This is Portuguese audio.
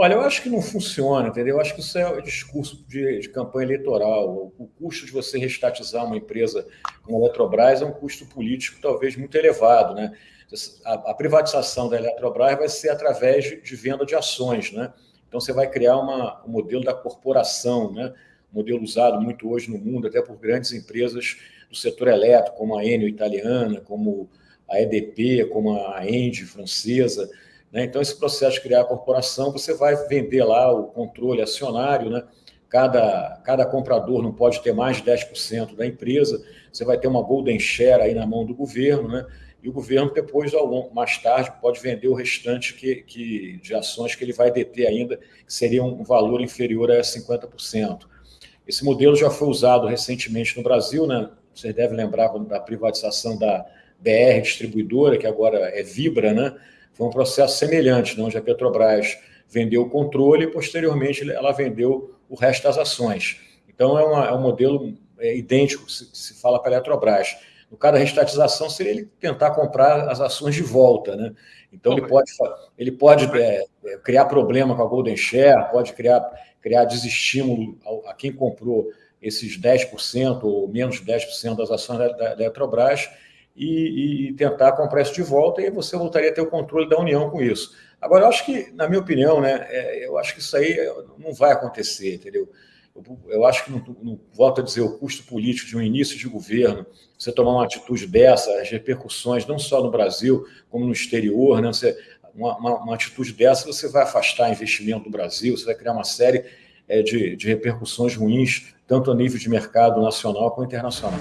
Olha, eu acho que não funciona, entendeu? Eu acho que isso é discurso de, de, campanha eleitoral. O custo de você restatizar uma empresa como a Eletrobras é um custo político talvez muito elevado, né? A, a privatização da Eletrobras vai ser através de, de, venda de ações, né? Então você vai criar uma, um modelo da corporação, né? Um modelo usado muito hoje no mundo, até por grandes empresas do setor elétrico, como a Enel italiana, como a EDP, como a Engie francesa. Né? Então, esse processo de criar a corporação, você vai vender lá o controle acionário, né? cada, cada comprador não pode ter mais de 10% da empresa, você vai ter uma golden share aí na mão do governo, né? e o governo depois, ao longo, mais tarde, pode vender o restante que, que, de ações que ele vai deter ainda, que seria um valor inferior a 50%. Esse modelo já foi usado recentemente no Brasil, né? vocês devem lembrar da privatização da BR Distribuidora, que agora é Vibra, né? Foi um processo semelhante, né, onde a Petrobras vendeu o controle e, posteriormente, ela vendeu o resto das ações. Então, é, uma, é um modelo é, idêntico se, se fala para a Eletrobras. No caso da restatização, seria ele tentar comprar as ações de volta. Né? Então, ele pode, ele pode é, é, criar problema com a Golden Share, pode criar, criar desestímulo a, a quem comprou esses 10% ou menos 10% das ações da, da Eletrobras, e, e, tentar comprar isso de volta, e você voltaria a ter o controle da União com isso. Agora, eu acho que, na minha opinião, né, é, eu acho que isso aí não vai acontecer, entendeu? Eu, eu acho que, não, não, volto a dizer, o custo político de um início de governo, você tomar uma atitude dessa, as repercussões, não só no Brasil, como no exterior, né, você, uma, uma, uma atitude dessa, você vai afastar investimento do Brasil, você vai criar uma série é, de, de repercussões ruins, tanto a nível de mercado nacional como internacional.